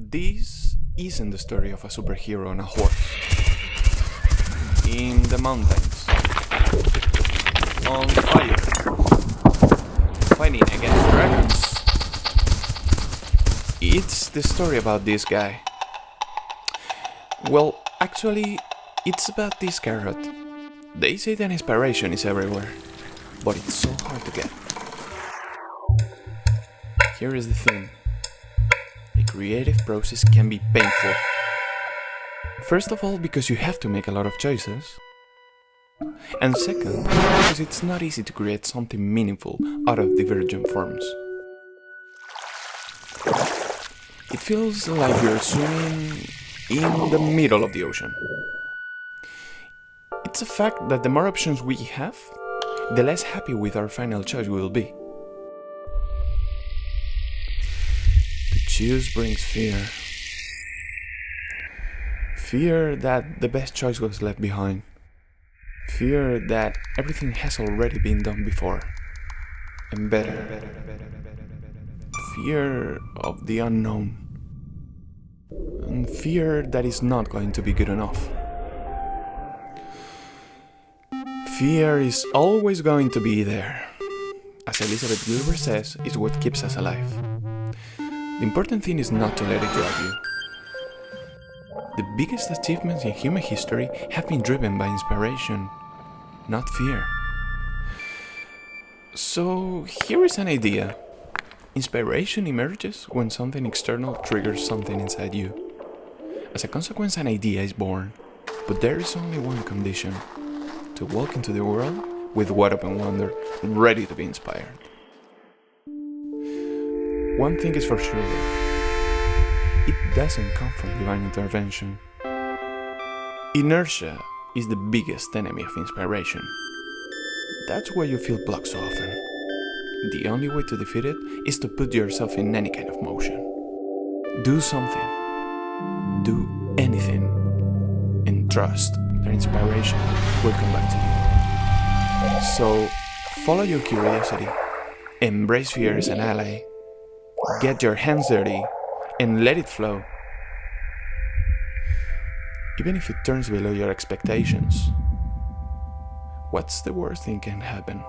This isn't the story of a superhero on a horse. In the mountains. On fire. Fighting against dragons. It's the story about this guy. Well, actually, it's about this carrot. They say that inspiration is everywhere, but it's so hard to get. Here is the thing. Creative process can be painful. First of all, because you have to make a lot of choices. And second, because it's not easy to create something meaningful out of divergent forms. It feels like you're swimming in the middle of the ocean. It's a fact that the more options we have, the less happy with our final choice we will be. Choose brings fear. Fear that the best choice was left behind. Fear that everything has already been done before. And better. Fear of the unknown. And fear that is not going to be good enough. Fear is always going to be there. As Elizabeth Gilbert says, it's what keeps us alive. The important thing is not to let it drive you. The biggest achievements in human history have been driven by inspiration, not fear. So, here is an idea. Inspiration emerges when something external triggers something inside you. As a consequence, an idea is born. But there is only one condition to walk into the world with wide open wonder, ready to be inspired. One thing is for sure though, it doesn't come from divine intervention. Inertia is the biggest enemy of inspiration. That's why you feel blocked so often. The only way to defeat it is to put yourself in any kind of motion. Do something. Do anything. And trust that inspiration will come back to you. So, follow your curiosity, embrace fear as an ally, get your hands dirty, and let it flow. Even if it turns below your expectations, what's the worst thing can happen?